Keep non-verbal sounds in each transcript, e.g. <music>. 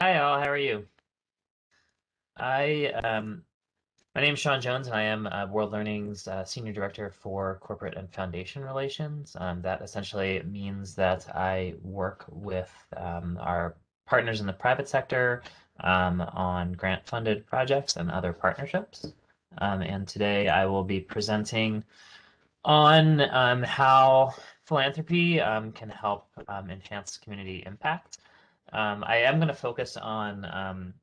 Hi all, how are you? I um, my name is Sean Jones, and I am uh, World Learning's uh, Senior Director for Corporate and Foundation Relations. Um, that essentially means that I work with um, our partners in the private sector um, on grant-funded projects and other partnerships. Um, and today I will be presenting on um, how philanthropy can help enhance community impact. Um, I am going to focus on um,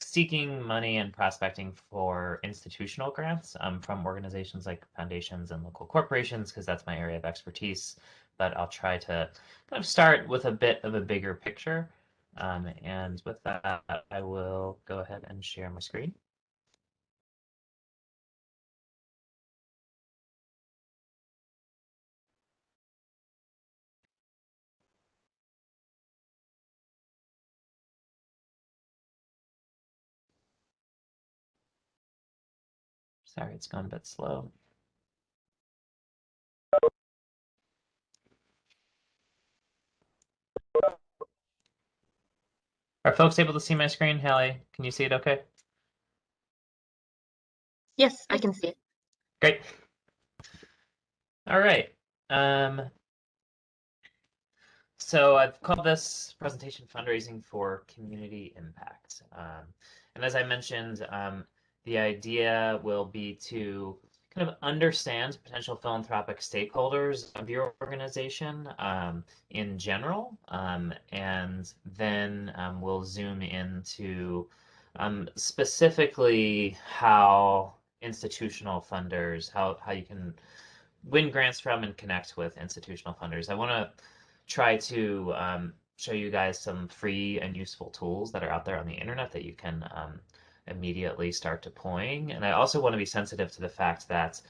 seeking money and prospecting for institutional grants um, from organizations like foundations and local corporations, because that's my area of expertise. But I'll try to kind of start with a bit of a bigger picture. Um, and with that, I will go ahead and share my screen. Sorry, it's gone a bit slow. Are folks able to see my screen? Hallie, can you see it okay? Yes, I can see it. Great. All right. Um, so I've called this presentation fundraising for community impact. Um, and as I mentioned, um, the idea will be to kind of understand potential philanthropic stakeholders of your organization um, in general, um, and then um, we'll zoom into um, specifically how institutional funders, how, how you can win grants from and connect with institutional funders. I want to try to um, show you guys some free and useful tools that are out there on the internet that you can um, immediately start deploying. And I also want to be sensitive to the fact that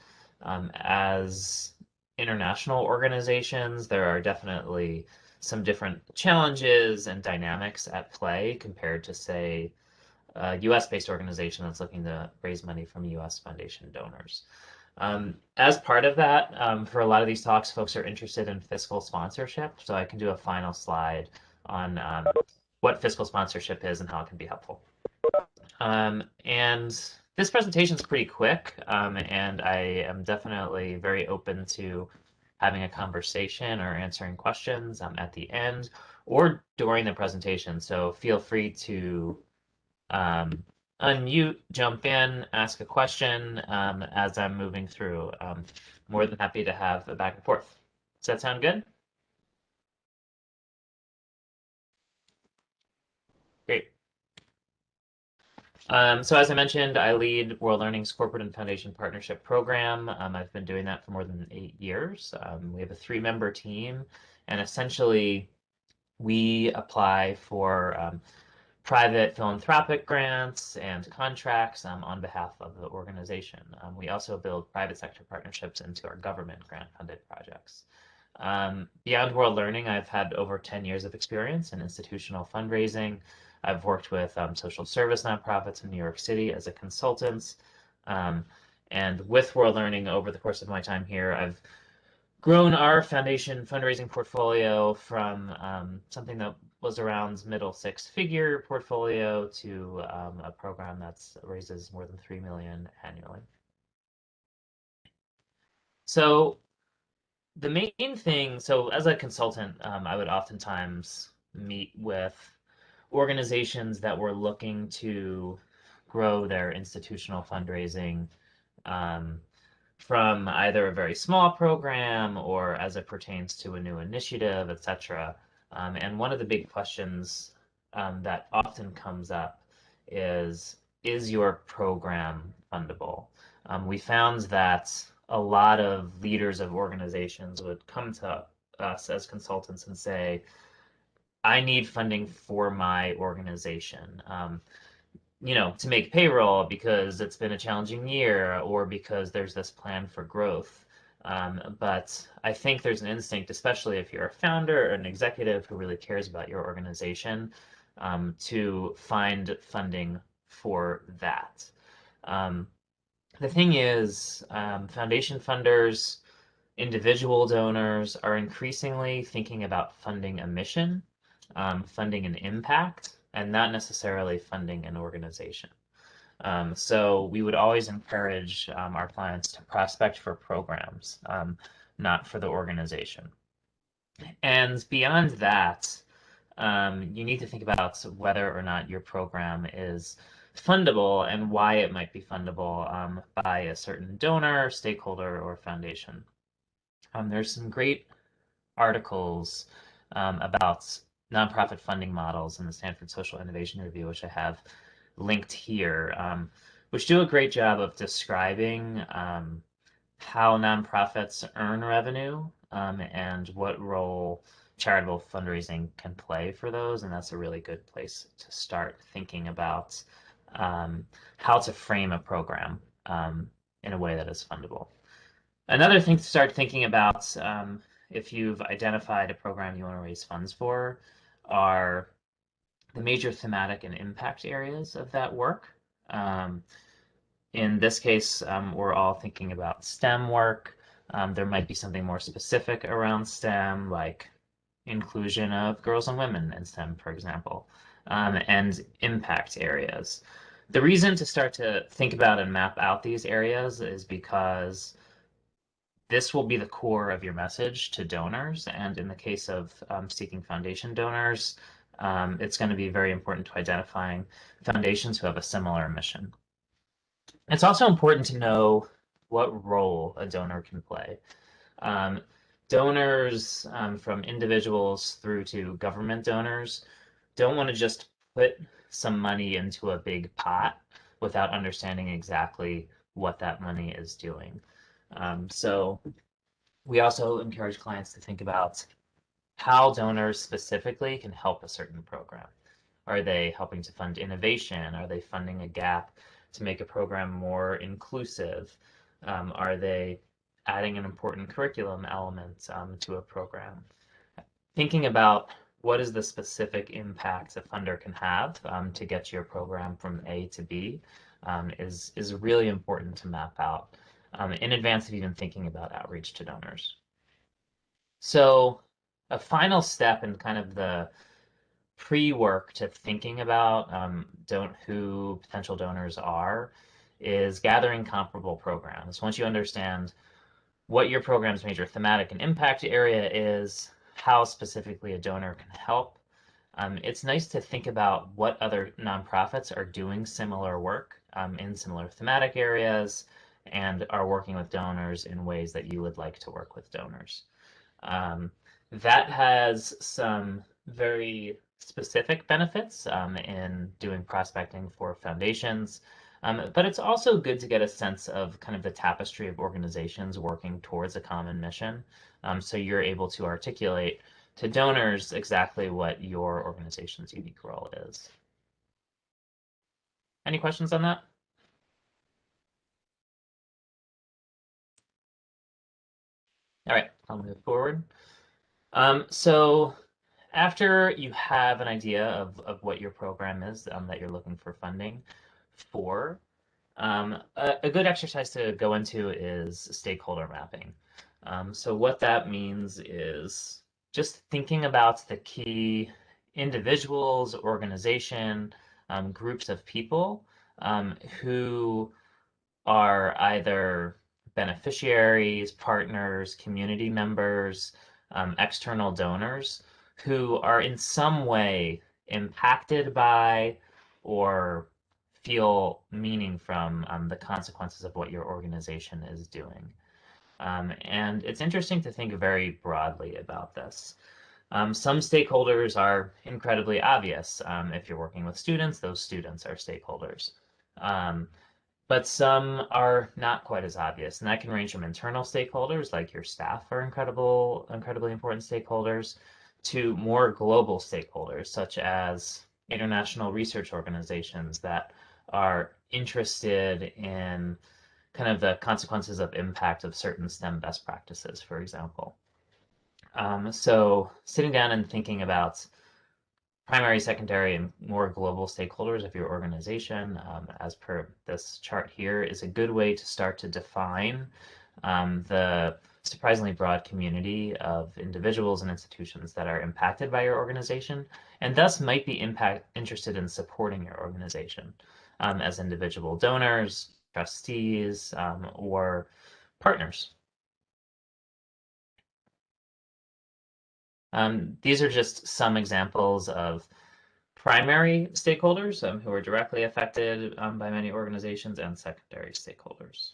um, as international organizations, there are definitely some different challenges and dynamics at play compared to, say, a US-based organization that's looking to raise money from US foundation donors. Um, as part of that, um, for a lot of these talks, folks are interested in fiscal sponsorship, so I can do a final slide on um, what fiscal sponsorship is and how it can be helpful. Um, and this presentation is pretty quick, um, and I am definitely very open to having a conversation or answering questions um, at the end or during the presentation. So feel free to um, unmute, jump in, ask a question um, as I'm moving through. Um, more than happy to have a back and forth. Does that sound good? Um, so as I mentioned, I lead World Learning's Corporate and Foundation Partnership Program. Um, I've been doing that for more than eight years. Um, we have a three-member team, and essentially we apply for um, private philanthropic grants and contracts um, on behalf of the organization. Um, we also build private sector partnerships into our government grant-funded projects. beyond World Learning, I've had over 10 years of experience in institutional fundraising, I've worked with um, social service nonprofits in New York City as a consultant. Um, and with World Learning over the course of my time here, I've grown our foundation fundraising portfolio from um, something that was around middle six figure portfolio to um, a program that raises more than 3 million annually. So the main thing, so as a consultant, um, I would oftentimes meet with organizations that were looking to grow their institutional fundraising um, from either a very small program or as it pertains to a new initiative, et cetera. Um, and one of the big questions um, that often comes up is, is your program fundable? Um, we found that a lot of leaders of organizations would come to us as consultants and say, I need funding for my organization. Um, you know, to make payroll because it's been a challenging year or because there's this plan for growth. Um, but I think there's an instinct, especially if you're a founder or an executive who really cares about your organization, um, to find funding for that. Um, the thing is, um, foundation funders, individual donors are increasingly thinking about funding a mission um, funding an impact and not necessarily funding an organization. Um, so we would always encourage um, our clients to prospect for programs, um, not for the organization. And beyond that, um, you need to think about whether or not your program is fundable and why it might be fundable um, by a certain donor, stakeholder, or foundation. Um, there's some great articles about nonprofit funding models in the Stanford Social Innovation Review, which I have linked here, um, which do a great job of describing um, how nonprofits earn revenue um, and what role charitable fundraising can play for those. And that's a really good place to start thinking about um, how to frame a program um, in a way that is fundable. Another thing to start thinking about um, if you've identified a program you want to raise funds for are the major thematic and impact areas of that work. Um, in this case, um, we're all thinking about STEM work. Um, there might be something more specific around STEM, like inclusion of girls and women in STEM, for example, um, and impact areas. The reason to start to think about and map out these areas is because this will be the core of your message to donors. And in the case of um, seeking foundation donors, um, it's going to be very important to identifying foundations who have a similar mission. It's also important to know what role a donor can play. Um, donors um, from individuals through to government donors don't want to just put some money into a big pot without understanding exactly what that money is doing. Um, so we also encourage clients to think about how donors specifically can help a certain program. Are they helping to fund innovation? Are they funding a gap to make a program more inclusive? Um, are they adding an important curriculum element um, to a program? Thinking about what is the specific impact a funder can have um, to get your program from A to B um, is, is really important to map out um, in advance of even thinking about outreach to donors. So a final step in kind of the pre-work to thinking about um, don't who potential donors are is gathering comparable programs. Once you understand what your program's major thematic and impact area is, how specifically a donor can help, um, it's nice to think about what other nonprofits are doing similar work um, in similar thematic areas and are working with donors in ways that you would like to work with donors. Um, that has some very specific benefits um, in doing prospecting for foundations, um, but it's also good to get a sense of kind of the tapestry of organizations working towards a common mission. Um, so you're able to articulate to donors exactly what your organization's unique role is. Any questions on that? All right, I'll move forward. Um, so after you have an idea of, of what your program is um, that you're looking for funding for, um, a, a, good exercise to go into is stakeholder mapping. Um, so what that means is just thinking about the key individuals, organization, um, groups of people um, who are either beneficiaries, partners, community members, um, external donors who are in some way impacted by or feel meaning from um, the consequences of what your organization is doing. Um, and it's interesting to think very broadly about this. Um, some stakeholders are incredibly obvious. Um, if you're working with students, those students are stakeholders. But some are not quite as obvious. And that can range from internal stakeholders, like your staff are incredible, incredibly important stakeholders, to more global stakeholders, such as international research organizations that are interested in kind of the consequences of impact of certain STEM best practices, for example. Um, so sitting down and thinking about primary, secondary, and more global stakeholders of your organization, um, as per this chart here, is a good way to start to define um, the surprisingly broad community of individuals and institutions that are impacted by your organization and thus might be impact interested in supporting your organization um, as individual donors, trustees, um, or partners. Um, these are just some examples of primary stakeholders um, who are directly affected um, by many organizations and secondary stakeholders.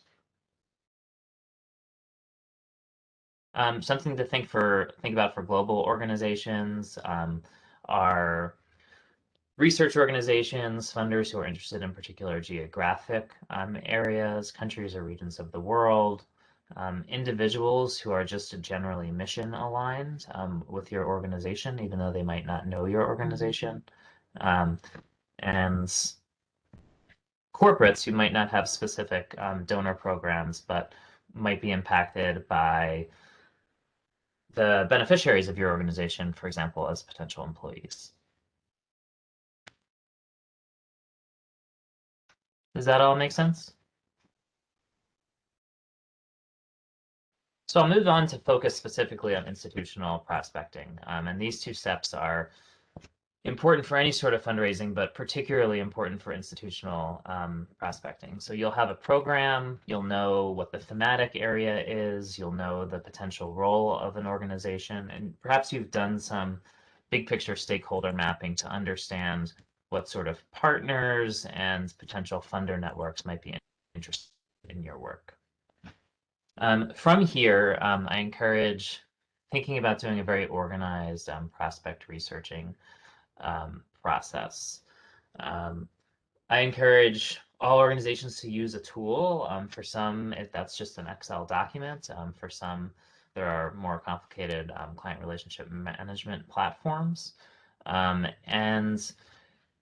Um, something to think for think about for global organizations um, are research organizations, funders who are interested in particular geographic um, areas, countries or regions of the world, um, individuals who are just generally mission aligned um, with your organization, even though they might not know your organization, um, and corporates who might not have specific um, donor programs, but might be impacted by the beneficiaries of your organization, for example, as potential employees. Does that all make sense? So I'll move on to focus specifically on institutional prospecting. Um, and these two steps are important for any sort of fundraising, but particularly important for institutional um, prospecting. So you'll have a program, you'll know what the thematic area is, you'll know the potential role of an organization, and perhaps you've done some big picture stakeholder mapping to understand what sort of partners and potential funder networks might be interested in your work. Um, from here, um, I encourage thinking about doing a very organized um, prospect researching um, process. Um, I encourage all organizations to use a tool. Um, for some, that's just an Excel document. Um, for some, there are more complicated client relationship management platforms. And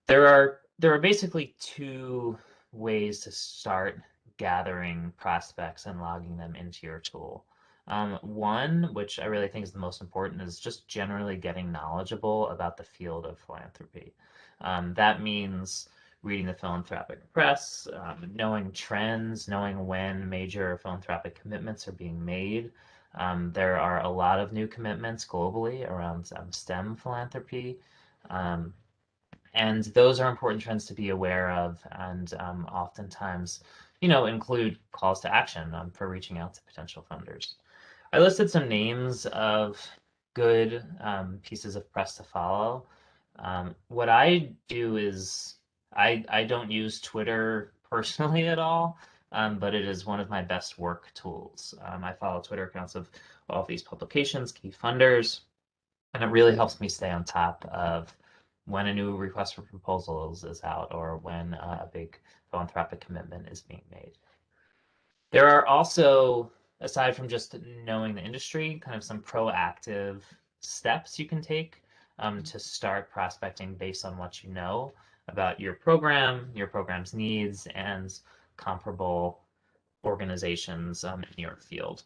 there are there are basically two ways to start gathering prospects and logging them into your tool. Um, one, which I really think is the most important, is just generally getting knowledgeable about the field of philanthropy. Um, that means reading the philanthropic press, um, knowing trends, knowing when major philanthropic commitments are being made. Um, there are a lot of new commitments globally around um, STEM philanthropy. Um, and those are important trends to be aware of and oftentimes, you know, include calls to action for reaching out to potential funders. I listed some names of good um, pieces of press to follow. Um, what I do is I, I don't use Twitter <laughs> personally at all, um, but it is one of my best work tools. Um, I follow Twitter accounts of all of these publications, key funders, and it really helps me stay on top of when a new request for proposals is out or when uh, a big philanthropic commitment is being made. There are also aside from just knowing the industry, kind of some proactive steps you can take um, to start prospecting based on what you know about your program, your program's needs, and comparable organizations um, in your field.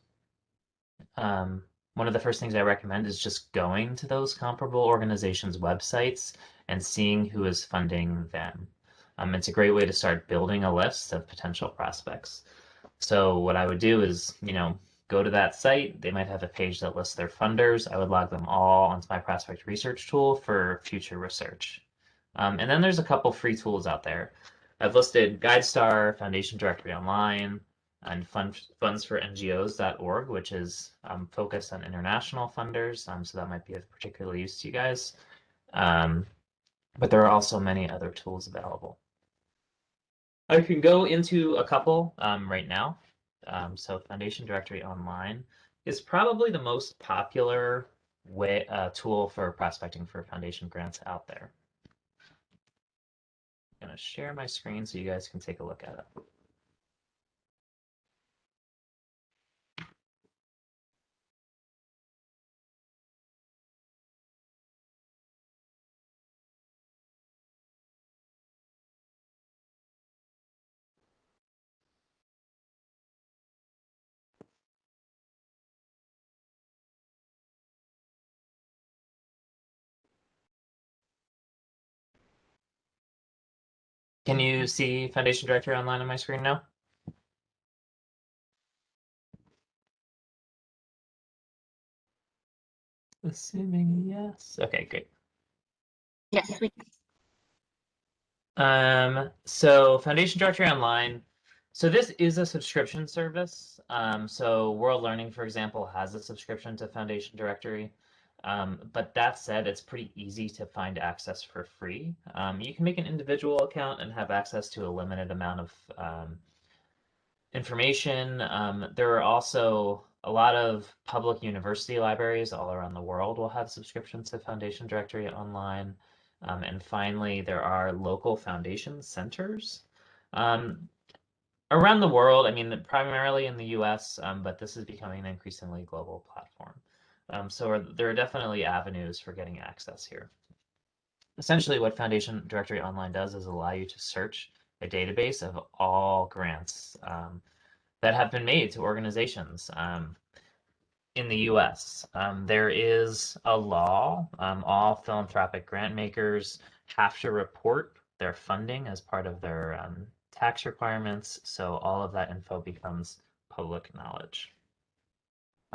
Um, one of the first things I recommend is just going to those comparable organizations' websites and seeing who is funding them. Um, it's a great way to start building a list of potential prospects. So what I would do is, you know, go to that site. They might have a page that lists their funders. I would log them all onto my prospect research tool for future research. Um, and then there's a couple free tools out there. I've listed GuideStar, Foundation Directory Online, and fund, fundsforngos.org, which is um, focused on international funders. Um, so that might be of particular use to you guys. Um, but there are also many other tools available. I can go into a couple um, right now. Um, so Foundation Directory Online is probably the most popular way uh, tool for prospecting for foundation grants out there. I'm going to share my screen so you guys can take a look at it. Can you see Foundation Directory Online on my screen now? Assuming yes. Okay, great. Yes, we, Um, so Foundation Directory Online. So this is a subscription service. Um, so World Learning, for example, has a subscription to Foundation Directory. Um, but that said, it's pretty easy to find access for free. Um, you can make an individual account and have access to a limited amount of um, information. Um, there are also a lot of public university libraries all around the world will have subscriptions to Foundation Directory Online. Um, and finally, there are local foundation centers um, around the world. I mean, primarily in the US, but this is becoming an increasingly global platform. Um, so are, there are definitely avenues for getting access here. Essentially, what Foundation Directory Online does is allow you to search a database of all grants um, that have been made to organizations um, in the US. Um, there is a law, um, all philanthropic grant makers have to report their funding as part of their um, tax requirements. So all of that info becomes public knowledge.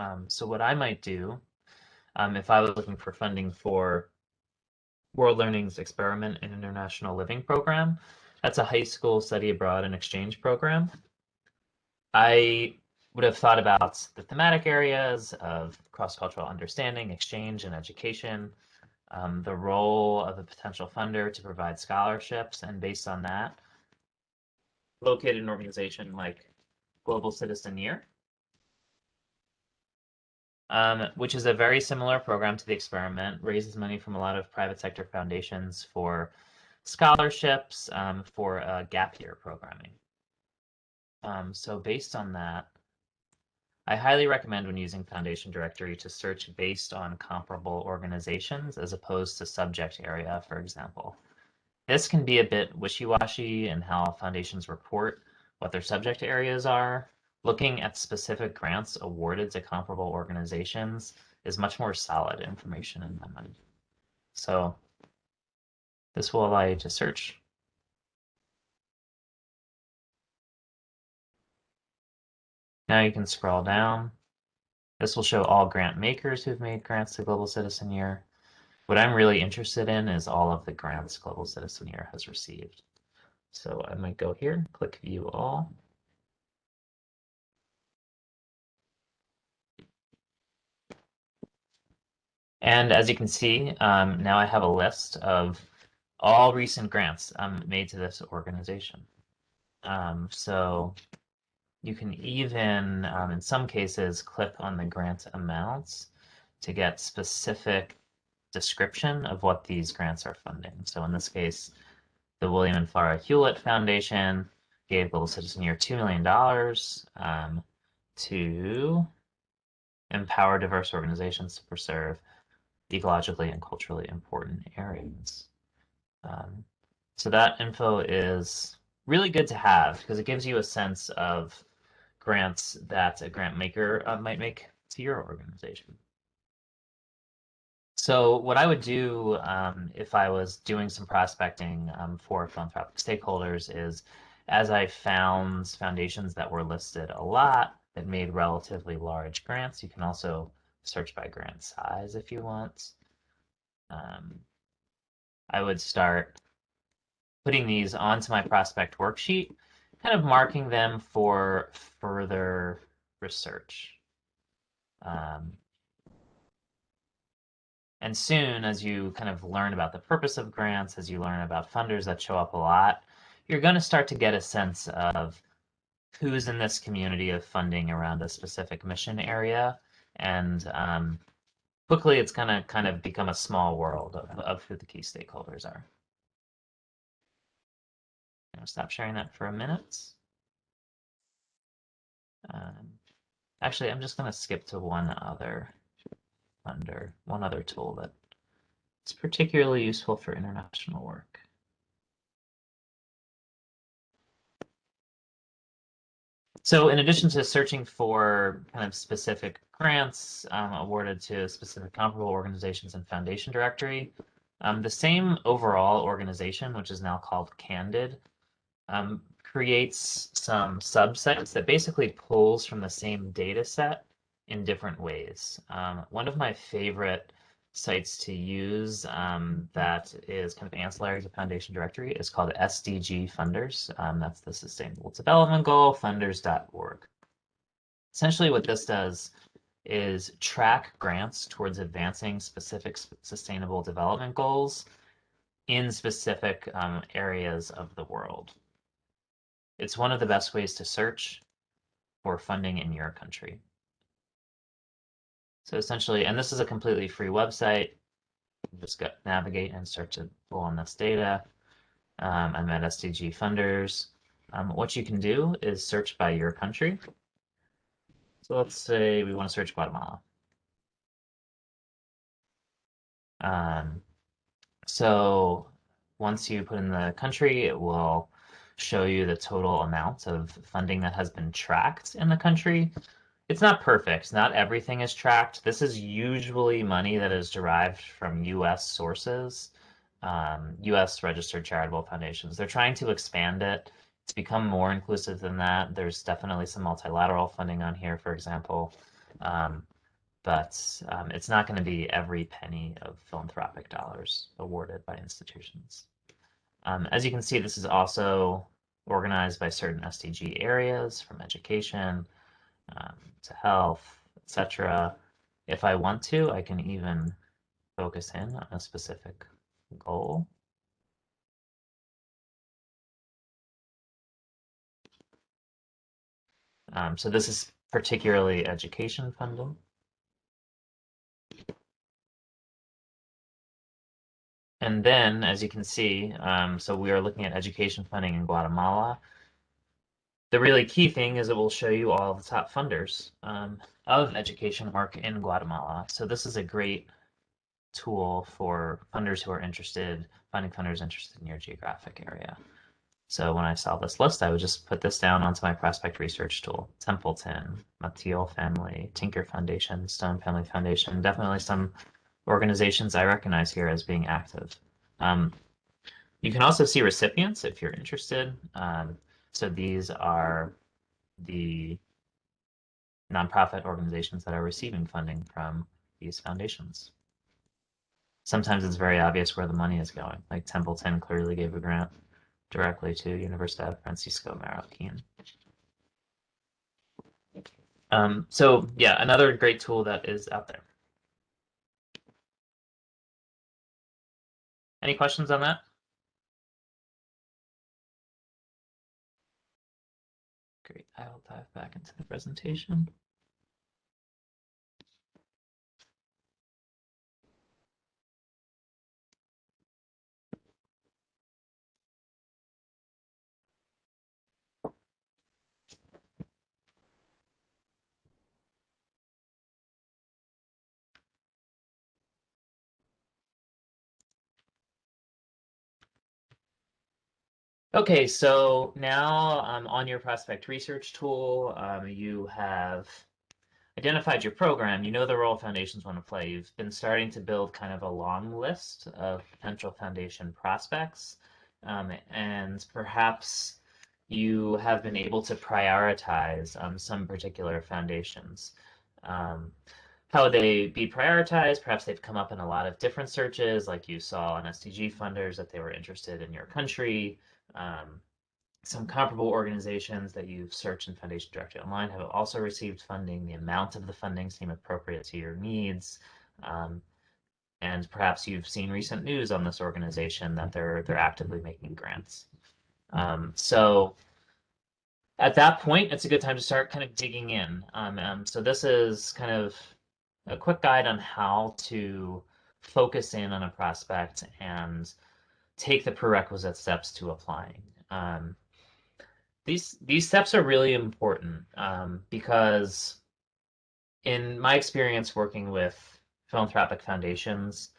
Um, so what I might do um, if I was looking for funding for World Learning's Experiment in International Living program, that's a high school study abroad and exchange program. I would have thought about the thematic areas of cross-cultural understanding, exchange, and education, um, the role of a potential funder to provide scholarships, and based on that, locate an organization like Global Citizen Year, um, which is a very similar program to the experiment, raises money from a lot of private sector foundations for scholarships um, for uh, gap year programming. Um, so based on that, I highly recommend when using Foundation Directory to search based on comparable organizations as opposed to subject area, for example. This can be a bit wishy-washy in how foundations report what their subject areas are, looking at specific grants awarded to comparable organizations is much more solid information in my mind. So this will allow you to search. Now you can scroll down. This will show all grant makers who've made grants to Global Citizen Year. What I'm really interested in is all of the grants Global Citizen Year has received. So I might go here, click view all. And as you can see, um, now I have a list of all recent grants um, made to this organization. Um, so you can even, um, in some cases, click on the grant amounts to get specific description of what these grants are funding. So in this case, the William and Flora Hewlett Foundation gave Global Citizen Year $2 million um, to empower diverse organizations to preserve ecologically and culturally important areas. Um, so that info is really good to have because it gives you a sense of grants that a grant maker uh, might make to your organization. So what I would do um, if I was doing some prospecting um, for philanthropic stakeholders is as I found foundations that were listed a lot that made relatively large grants, you can also search by grant size if you want. Um, I would start putting these onto my prospect worksheet, kind of marking them for further research. Um, and soon, as you kind of learn about the purpose of grants, as you learn about funders that show up a lot, you're going to start to get a sense of who's in this community of funding around a specific mission area and um, quickly it's going to kind of become a small world of, of who the key stakeholders are. I'm going to stop sharing that for a minute. Um, actually, I'm just going to skip to one other under one other tool that is particularly useful for international work. So in addition to searching for kind of specific grants um, awarded to specific comparable organizations in Foundation Directory, um, the same overall organization, which is now called Candid, um, creates some subsets that basically pulls from the same data set in different ways. Um, one of my favorite sites to use um, that is kind of ancillary to Foundation Directory is called SDG Funders. Um, that's the Sustainable Development Goal, funders.org. Essentially what this does is track grants towards advancing specific sustainable development goals in specific um, areas of the world. It's one of the best ways to search for funding in your country. So essentially, and this is a completely free website. Just go navigate and start to pull on this data. Um, I'm at SDG Funders. Um, what you can do is search by your country. So let's say we want to search Guatemala. Um, so once you put in the country, it will show you the total amount of funding that has been tracked in the country. It's not perfect. Not everything is tracked. This is usually money that is derived from U.S. sources, um, U.S. registered charitable foundations. They're trying to expand it to become more inclusive than that. There's definitely some multilateral funding on here, for example. Um, but um, it's not going to be every penny of philanthropic dollars awarded by institutions. Um, as you can see, this is also organized by certain SDG areas from education um, to health, etc. If I want to, I can even focus in on a specific goal. Um, so this is particularly education funding. And then, as you can see, um, so we are looking at education funding in Guatemala. The really key thing is it will show you all the top funders um, of education work in Guatemala. So this is a great tool for funders who are interested, finding funders interested in your geographic area. So when I saw this list, I would just put this down onto my prospect research tool. Templeton, Mathile Family, Tinker Foundation, Stone Family Foundation, definitely some organizations I recognize here as being active. Um, you can also see recipients if you're interested. Um, so these are the nonprofit organizations that are receiving funding from these foundations. Sometimes it's very obvious where the money is going, like Templeton clearly gave a grant directly to Universidad Francisco Marroquin. Um, so yeah, another great tool that is out there. Any questions on that? I will dive back into the presentation. Okay, so now um, on your prospect research tool, um, you have identified your program, you know the role foundations want to play. You've been starting to build kind of a long list of potential foundation prospects, um, and perhaps you have been able to prioritize um, some particular foundations. Um, how would they be prioritized? Perhaps they've come up in a lot of different searches, like you saw on SDG funders that they were interested in your country. Um, some comparable organizations that you've searched in Foundation Directory Online have also received funding. The amount of the funding seem appropriate to your needs. Um, and perhaps you've seen recent news on this organization that they're they're actively making grants. Um, so at that point, it's a good time to start kind of digging in. Um, um, so this is kind of a quick guide on how to focus in on a prospect and take the prerequisite steps to applying. Um, these these steps are really important um, because in my experience working with philanthropic foundations,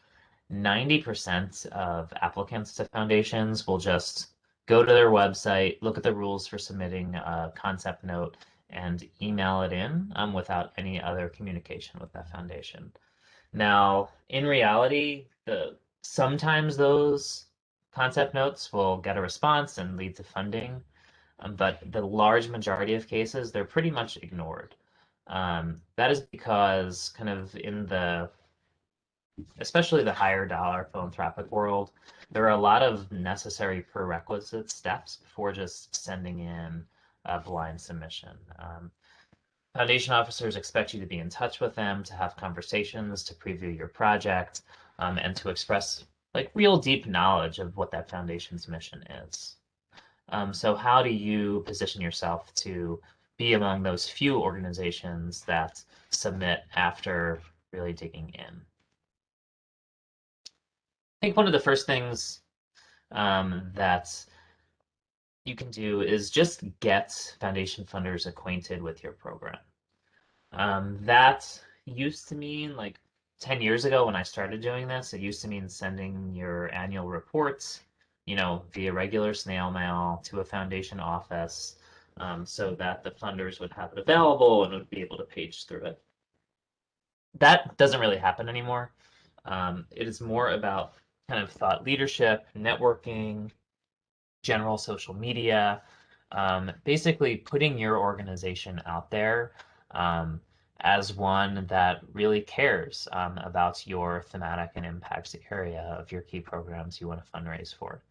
90% of applicants to foundations will just go to their website, look at the rules for submitting a concept note, and email it in um, without any other communication with that foundation. Now, in reality, the sometimes those concept notes will get a response and lead to funding, um, but the large majority of cases, they're pretty much ignored. Um, that is because kind of in the especially the higher dollar philanthropic world, there are a lot of necessary prerequisite steps before just sending in a blind submission. Um, foundation officers expect you to be in touch with them, to have conversations, to preview your project, um, and to express like real deep knowledge of what that foundation's mission is. Um, so how do you position yourself to be among those few organizations that submit after really digging in? I think one of the first things um, that you can do is just get foundation funders acquainted with your program. Um, that used to mean like 10 years ago when I started doing this, it used to mean sending your annual reports, you know, via regular snail mail to a foundation office um, so that the funders would have it available and would be able to page through it. That doesn't really happen anymore. Um, it is more about kind of thought leadership, networking, general social media, um, basically putting your organization out there um, as one that really cares um, about your thematic and impact area of your key programs you want to fundraise for.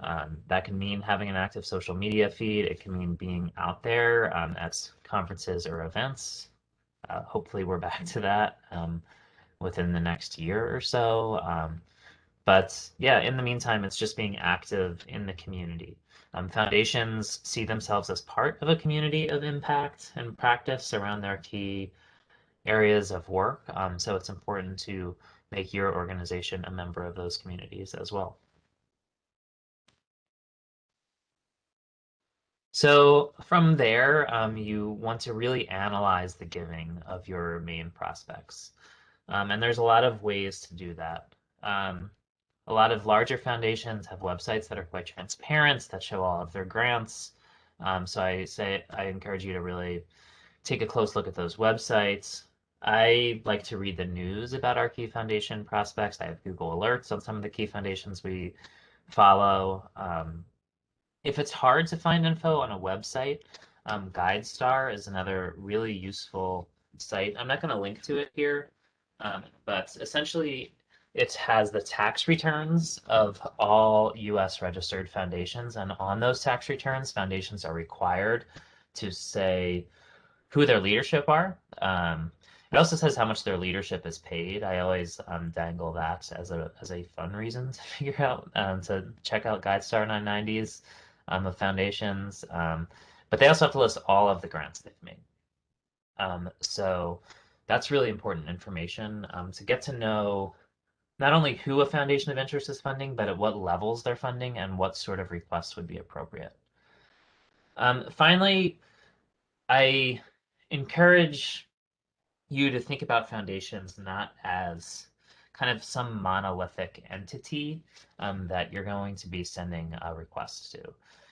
Um, that can mean having an active social media feed. It can mean being out there um, at conferences or events. Uh, hopefully, we're back to that um, within the next year or so. Um, but yeah, in the meantime, it's just being active in the community. Um, foundations see themselves as part of a community of impact and practice around their key areas of work. Um, so it's important to make your organization a member of those communities as well. So from there, um, you want to really analyze the giving of your main prospects. Um, and there's a lot of ways to do that. Um, a lot of larger foundations have websites that are quite transparent that show all of their grants. Um, so I say I encourage you to really take a close look at those websites. I like to read the news about our Key Foundation prospects. I have Google Alerts on some of the Key Foundations we follow. Um, if it's hard to find info on a website, um, GuideStar is another really useful site. I'm not going to link to it here, um, but essentially it has the tax returns of all US registered foundations. And on those tax returns, foundations are required to say who their leadership are. Um, it also says how much their leadership is paid. I always um, dangle that as a as a fun reason to <laughs> figure out um, to check out GuideStar 990s um, of foundations. Um, but they also have to list all of the grants they've made. Um, so that's really important information um, to get to know not only who a foundation of interest is funding, but at what levels they're funding and what sort of requests would be appropriate. Finally, I encourage you to think about foundations not as kind of some monolithic entity um, that you're going to be sending a request to.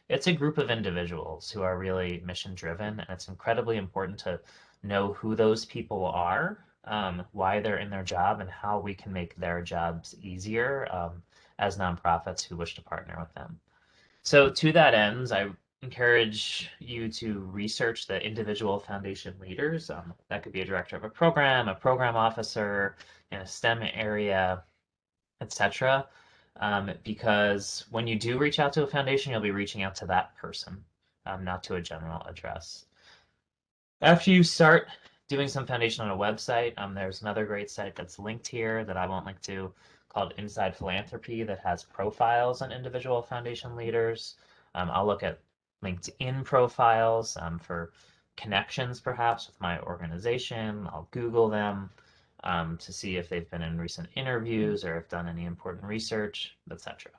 It's a group of individuals who are really mission driven, and it's incredibly important to know who those people are, um, why they're in their job, and how we can make their jobs easier um, as nonprofits who wish to partner with them. So to that end, I encourage you to research the individual foundation leaders. Um, that could be a director of a program, a program officer in a STEM area, etc. Um, because when you do reach out to a foundation, you'll be reaching out to that person, um, not to a general address. After you start doing some foundation on a website, um, there's another great site that's linked here that I won't link to called Inside Philanthropy that has profiles on individual foundation leaders. Um, I'll look at LinkedIn profiles um, for connections perhaps with my organization. I'll Google them um, to see if they've been in recent interviews or have done any important research, etc.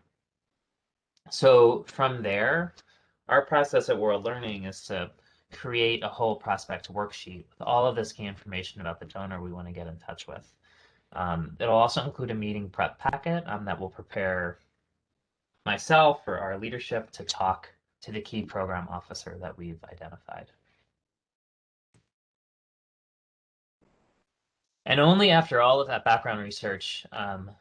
So from there, our process at World Learning is to create a whole prospect worksheet with all of this key information about the donor we want to get in touch with. Um, it'll also include a meeting prep packet um, that will prepare myself or our leadership to talk to the key program officer that we've identified. And only after all of that background research um,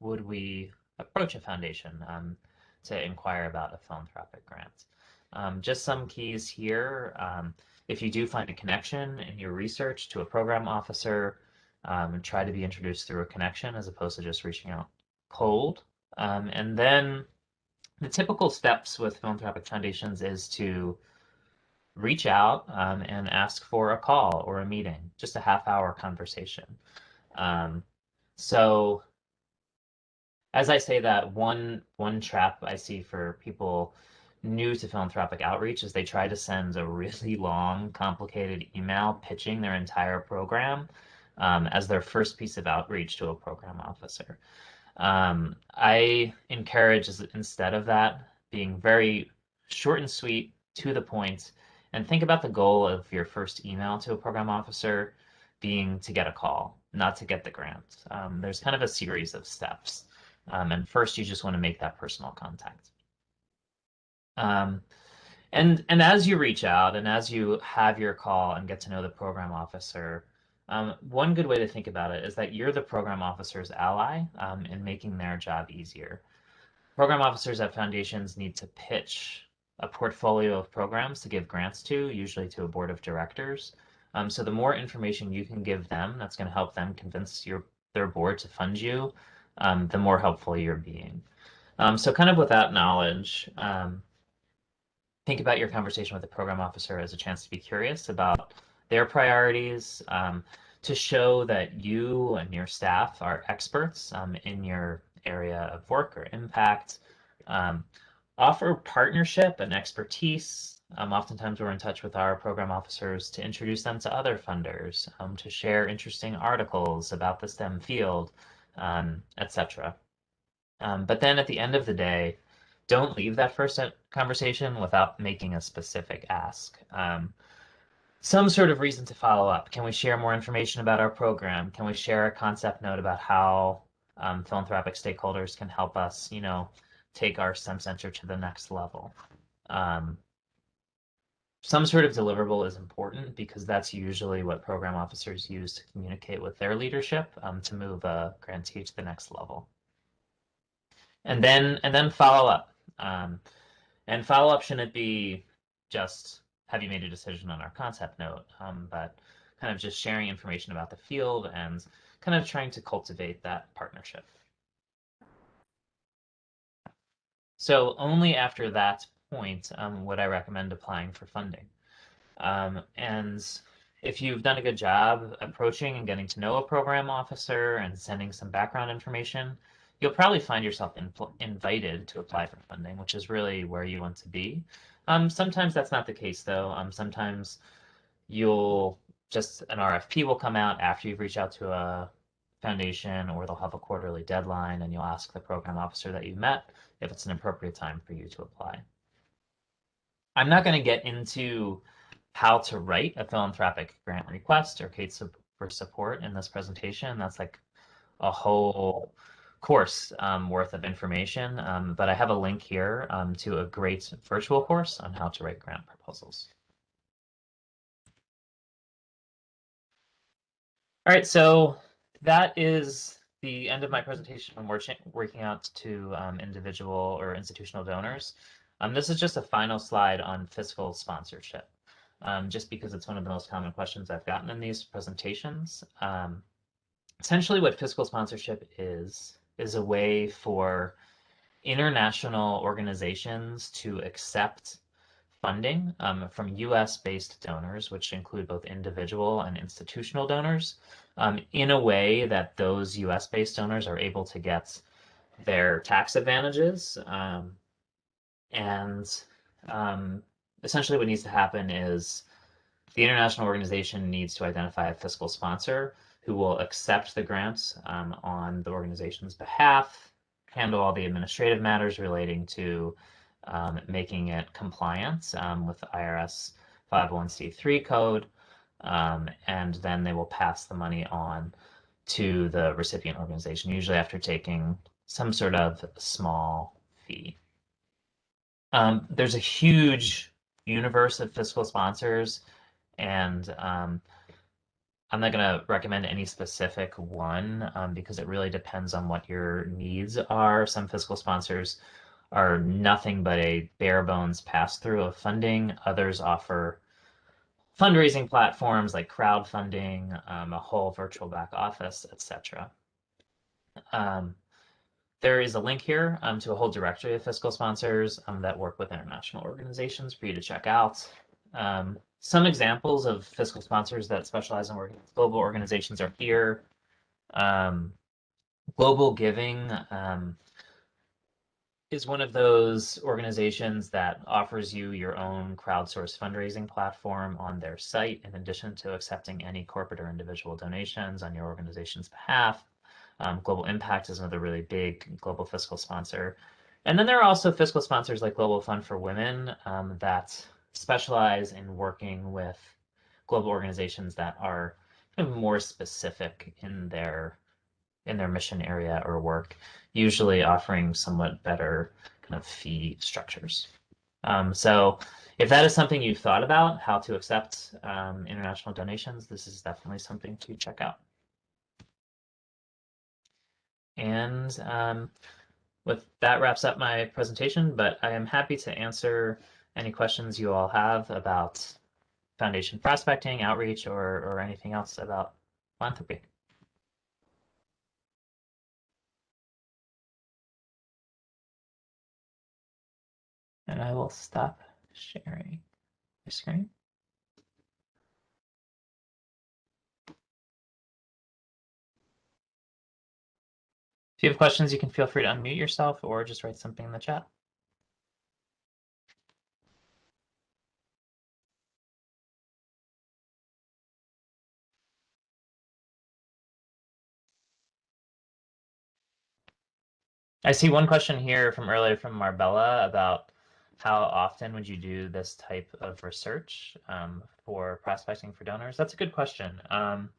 would we approach a foundation um, to inquire about a philanthropic grant. Um, just some keys here. Um, if you do find a connection in your research to a program officer, um, try to be introduced through a connection as opposed to just reaching out cold. Um, and then the typical steps with philanthropic foundations is to reach out um, and ask for a call or a meeting, just a half hour conversation. Um, so as I say that, one one trap I see for people new to philanthropic outreach is they try to send a really <laughs> long, complicated email pitching their entire program um, as their first piece of outreach to a program officer. Um, I encourage instead of that being very short and sweet, to the point, and think about the goal of your first email to a program officer being to get a call, not to get the grant. Um, there's kind of a series of steps. Um, and first, you just want to make that personal contact. Um, and, and as you reach out and as you have your call and get to know the program officer, um, one good way to think about it is that you're the program officer's ally um, in making their job easier. Program officers at foundations need to pitch a portfolio of programs to give grants to, usually to a board of directors. Um, so the more information you can give them, that's going to help them convince your their board to fund you, um, the more helpful you're being. Um, so kind of with that knowledge, um, think about your conversation with the program officer as a chance to be curious about their priorities, um, to show that you and your staff are experts um, in your area of work or impact. Um, offer partnership and expertise. Um, oftentimes we're in touch with our program officers to introduce them to other funders, um, to share interesting articles about the STEM field, um, etc. But then at the end of the day, don't leave that first conversation without making a specific ask. Um, some sort of reason to follow up. Can we share more information about our program? Can we share a concept note about how um, philanthropic stakeholders can help us, you know, take our STEM Center to the next level? Um, some sort of deliverable is important because that's usually what program officers use to communicate with their leadership um, to move a grantee to the next level. And then and then follow up. Um, and follow up shouldn't be just have you made a decision on our concept note, um, but kind of just sharing information about the field and kind of trying to cultivate that partnership. So only after that point um, would I recommend applying for funding. Um, and if you've done a good job approaching and getting to know a program officer and sending some background information, you'll probably find yourself in, invited to apply for funding, which is really where you want to be. Um, sometimes that's not the case though. Um, sometimes you'll just an RFP will come out after you've reached out to a foundation or they'll have a quarterly deadline and you'll ask the program officer that you met if it's an appropriate time for you to apply. I'm not going to get into how to write a philanthropic grant request or case for support in this presentation. That's like a whole course um, worth of information, um, but I have a link here um, to a great virtual course on how to write grant proposals. All right, so that is the end of my presentation on working out to um, individual or institutional donors. Um, this is just a final slide on fiscal sponsorship, um, just because it's one of the most common questions I've gotten in these presentations. essentially what fiscal sponsorship is, is a way for international organizations to accept funding um, from US based donors, which include both individual and institutional donors, um, in a way that those US based donors are able to get their tax advantages. Um, and um, essentially, what needs to happen is the international organization needs to identify a fiscal sponsor who will accept the grants um, on the organization's behalf, handle all the administrative matters relating to um, making it compliant um, with the IRS 501c3 code, um, and then they will pass the money on to the recipient organization, usually after taking some sort of small fee. Um, there's a huge universe of fiscal sponsors, and um, I'm not going to recommend any specific one um, because it really depends on what your needs are. Some fiscal sponsors are nothing but a bare bones pass through of funding. Others offer fundraising platforms like crowdfunding, um, a whole virtual back office, etc. Um, there is a link here um, to a whole directory of fiscal sponsors um, that work with international organizations for you to check out. Some examples of fiscal sponsors that specialize in working with global organizations are here. Um, global Giving um, is one of those organizations that offers you your own crowdsourced fundraising platform on their site, in addition to accepting any corporate or individual donations on your organization's behalf. Um, global Impact is another really big global fiscal sponsor. And then there are also fiscal sponsors like Global Fund for Women um, that specialize in working with global organizations that are kind of more specific in their in their mission area or work, usually offering somewhat better kind of fee structures. Um, so if that is something you've thought about, how to accept um, international donations, this is definitely something to check out. And um, with that wraps up my presentation, but I am happy to answer any questions you all have about foundation prospecting, outreach, or, or anything else about philanthropy. And I will stop sharing my screen. If you have questions, you can feel free to unmute yourself or just write something in the chat. I see one question here from earlier from Marbella about how often would you do this type of research um, for prospecting for donors? That's a good question. Um,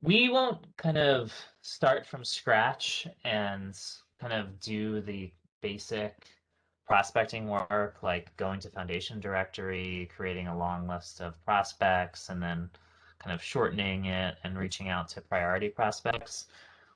we won't kind of start from scratch and kind of do the basic prospecting work like going to foundation directory creating a long list of prospects and then kind of shortening it and reaching out to priority prospects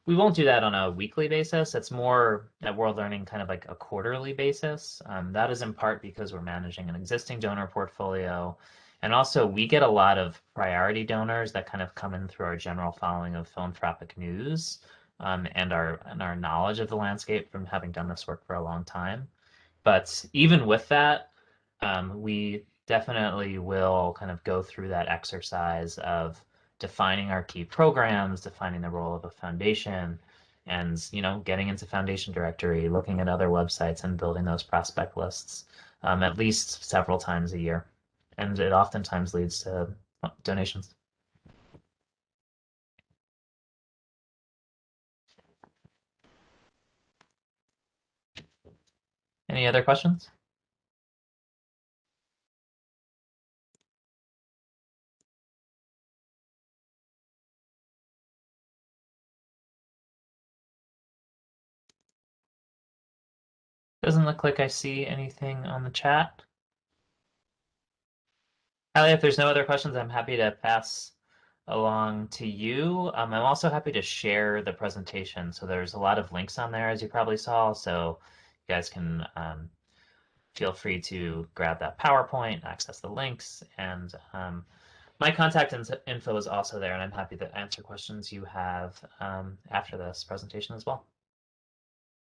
we won't do that on a weekly basis. It's more at World Learning kind of like a quarterly basis. Um, that is in part because we're managing an existing donor portfolio. And also we get a lot of priority donors that kind of come in through our general following of philanthropic news um, and our and our knowledge of the landscape from having done this work for a long time. But even with that, um, we definitely will kind of go through that exercise of defining our key programs, defining the role of a foundation, and you know, getting into foundation directory, looking at other websites and building those prospect lists um, at least several times a year. And it oftentimes leads to uh, donations. Any other questions? Doesn't look like I see anything on the chat. Allie, if there's no other questions, I'm happy to pass along to you. Um, I'm also happy to share the presentation. So there's a lot of links on there, as you probably saw. So you guys can um, feel free to grab that PowerPoint, access the links, and um, my contact info is also there, and I'm happy to answer questions you have um, after this presentation as well.